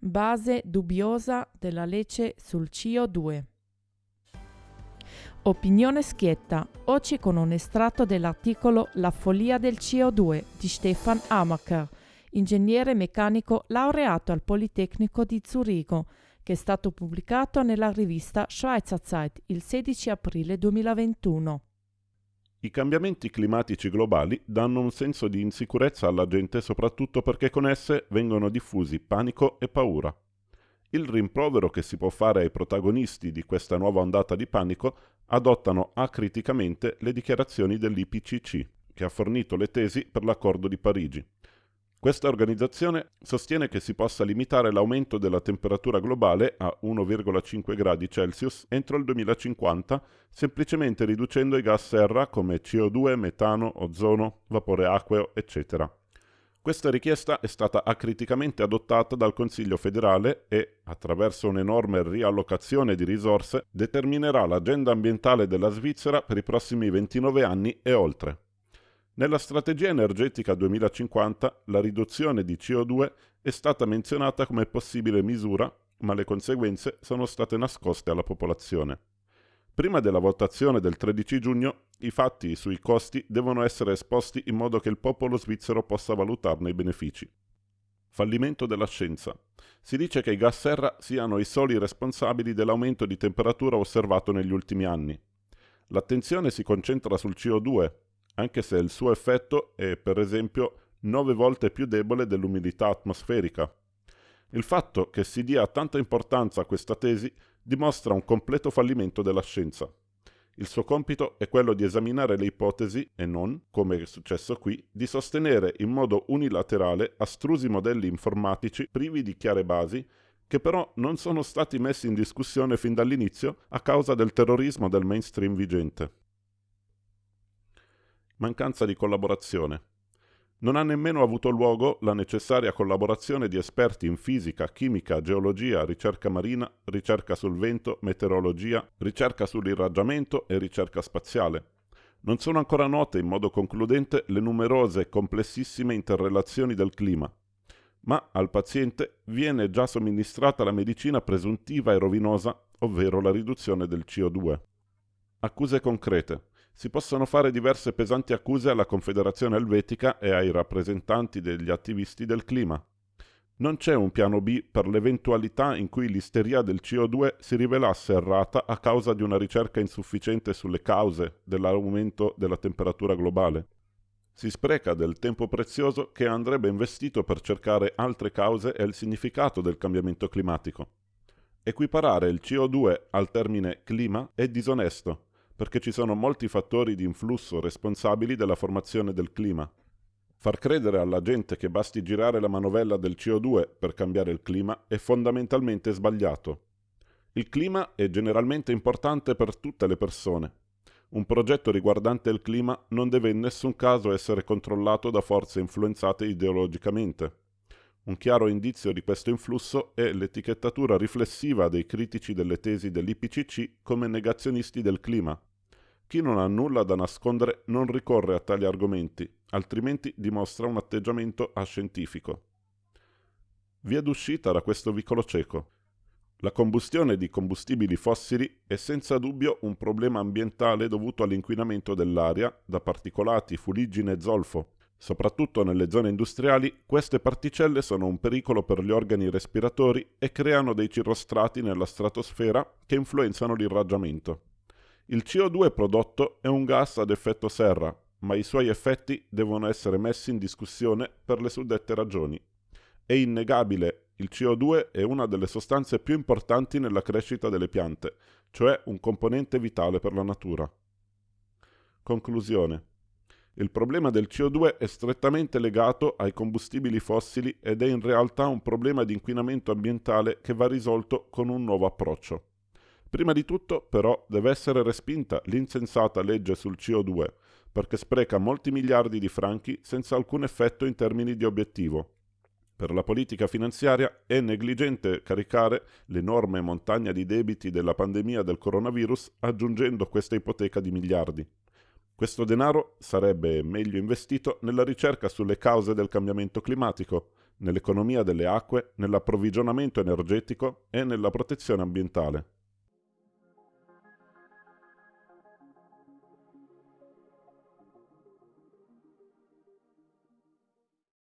Base dubbiosa della legge sul CO2. Opinione schietta, oggi con un estratto dell'articolo La follia del CO2 di Stefan Amacher, ingegnere meccanico laureato al Politecnico di Zurigo, che è stato pubblicato nella rivista Schweizer Zeit il 16 aprile 2021. I cambiamenti climatici globali danno un senso di insicurezza alla gente soprattutto perché con esse vengono diffusi panico e paura. Il rimprovero che si può fare ai protagonisti di questa nuova ondata di panico adottano acriticamente le dichiarazioni dell'IPCC, che ha fornito le tesi per l'accordo di Parigi. Questa organizzazione sostiene che si possa limitare l'aumento della temperatura globale a 1,5 gradi Celsius entro il 2050, semplicemente riducendo i gas serra come CO2, metano, ozono, vapore acqueo, eccetera. Questa richiesta è stata acriticamente adottata dal Consiglio federale e, attraverso un'enorme riallocazione di risorse, determinerà l'agenda ambientale della Svizzera per i prossimi 29 anni e oltre. Nella strategia energetica 2050 la riduzione di CO2 è stata menzionata come possibile misura, ma le conseguenze sono state nascoste alla popolazione. Prima della votazione del 13 giugno, i fatti sui costi devono essere esposti in modo che il popolo svizzero possa valutarne i benefici. Fallimento della scienza. Si dice che i gas serra siano i soli responsabili dell'aumento di temperatura osservato negli ultimi anni. L'attenzione si concentra sul CO2, anche se il suo effetto è per esempio 9 volte più debole dell'umidità atmosferica. Il fatto che si dia tanta importanza a questa tesi dimostra un completo fallimento della scienza. Il suo compito è quello di esaminare le ipotesi e non, come è successo qui, di sostenere in modo unilaterale astrusi modelli informatici privi di chiare basi che però non sono stati messi in discussione fin dall'inizio a causa del terrorismo del mainstream vigente mancanza di collaborazione. Non ha nemmeno avuto luogo la necessaria collaborazione di esperti in fisica, chimica, geologia, ricerca marina, ricerca sul vento, meteorologia, ricerca sull'irraggiamento e ricerca spaziale. Non sono ancora note in modo concludente le numerose e complessissime interrelazioni del clima, ma al paziente viene già somministrata la medicina presuntiva e rovinosa, ovvero la riduzione del CO2. Accuse concrete si possono fare diverse pesanti accuse alla Confederazione Elvetica e ai rappresentanti degli attivisti del clima. Non c'è un piano B per l'eventualità in cui l'isteria del CO2 si rivelasse errata a causa di una ricerca insufficiente sulle cause dell'aumento della temperatura globale. Si spreca del tempo prezioso che andrebbe investito per cercare altre cause e il significato del cambiamento climatico. Equiparare il CO2 al termine clima è disonesto perché ci sono molti fattori di influsso responsabili della formazione del clima. Far credere alla gente che basti girare la manovella del CO2 per cambiare il clima è fondamentalmente sbagliato. Il clima è generalmente importante per tutte le persone. Un progetto riguardante il clima non deve in nessun caso essere controllato da forze influenzate ideologicamente. Un chiaro indizio di questo influsso è l'etichettatura riflessiva dei critici delle tesi dell'IPCC come negazionisti del clima. Chi non ha nulla da nascondere non ricorre a tali argomenti, altrimenti dimostra un atteggiamento ascientifico. Via d'uscita da questo vicolo cieco. La combustione di combustibili fossili è senza dubbio un problema ambientale dovuto all'inquinamento dell'aria da particolati, fuliggine e zolfo. Soprattutto nelle zone industriali, queste particelle sono un pericolo per gli organi respiratori e creano dei cirrostrati nella stratosfera che influenzano l'irraggiamento. Il CO2 prodotto è un gas ad effetto serra, ma i suoi effetti devono essere messi in discussione per le suddette ragioni. È innegabile, il CO2 è una delle sostanze più importanti nella crescita delle piante, cioè un componente vitale per la natura. Conclusione. Il problema del CO2 è strettamente legato ai combustibili fossili ed è in realtà un problema di inquinamento ambientale che va risolto con un nuovo approccio. Prima di tutto, però, deve essere respinta l'insensata legge sul CO2, perché spreca molti miliardi di franchi senza alcun effetto in termini di obiettivo. Per la politica finanziaria è negligente caricare l'enorme montagna di debiti della pandemia del coronavirus aggiungendo questa ipoteca di miliardi. Questo denaro sarebbe meglio investito nella ricerca sulle cause del cambiamento climatico, nell'economia delle acque, nell'approvvigionamento energetico e nella protezione ambientale.